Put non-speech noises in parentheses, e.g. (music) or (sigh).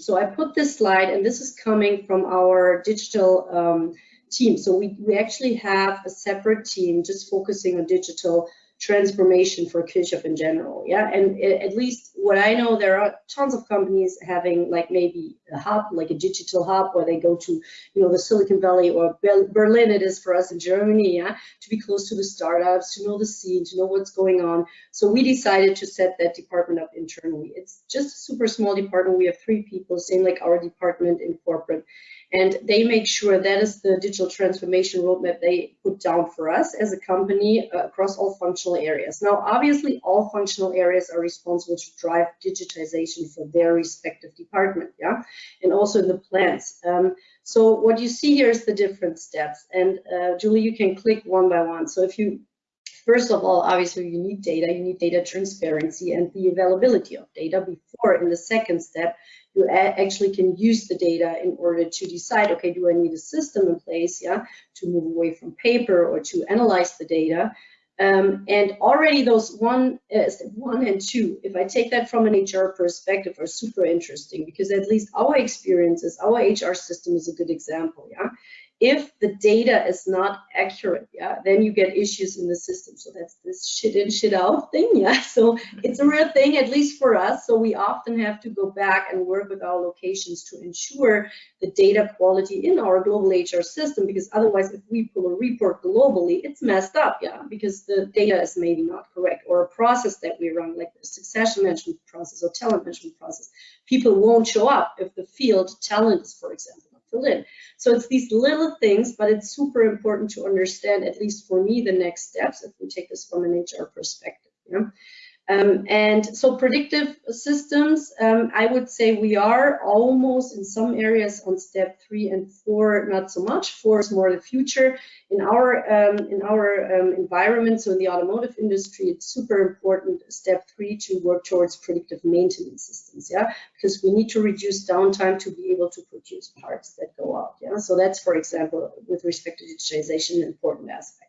So I put this slide, and this is coming from our digital um, team. So we, we actually have a separate team just focusing on digital transformation for Kirchhoff in general. Yeah, and at least what I know, there are tons of companies having like maybe a hub, like a digital hub, where they go to, you know, the Silicon Valley or Berlin. It is for us in Germany, yeah, to be close to the startups, to know the scene, to know what's going on. So we decided to set that department up internally. It's just a super small department. We have three people, same like our department in corporate and they make sure that is the digital transformation roadmap they put down for us as a company uh, across all functional areas. Now, obviously, all functional areas are responsible to drive digitization for their respective department, yeah, and also in the plants. Um, so what you see here is the different steps, and uh, Julie, you can click one by one. So if you First of all, obviously you need data, you need data transparency and the availability of data before in the second step, you actually can use the data in order to decide, okay, do I need a system in place, yeah, to move away from paper or to analyze the data. Um, and already those one, uh, one and two, if I take that from an HR perspective, are super interesting because at least our experiences, our HR system is a good example, yeah if the data is not accurate, yeah, then you get issues in the system. So that's this shit in, shit out thing, yeah. (laughs) So it's a real thing, at least for us. So we often have to go back and work with our locations to ensure the data quality in our global HR system, because otherwise, if we pull a report globally, it's messed up, yeah, because the data is maybe not correct, or a process that we run, like the succession management process or talent management process, people won't show up if the field talent is, for example fill in. So it's these little things, but it's super important to understand, at least for me, the next steps if we take this from an HR perspective. You know? Um, and so predictive systems, um, I would say we are almost in some areas on step three and four, not so much. Four is more the future. In our um, in our um, environment, so in the automotive industry, it's super important. Step three to work towards predictive maintenance systems, yeah, because we need to reduce downtime to be able to produce parts that go out, yeah. So that's, for example, with respect to digitization, an important aspect.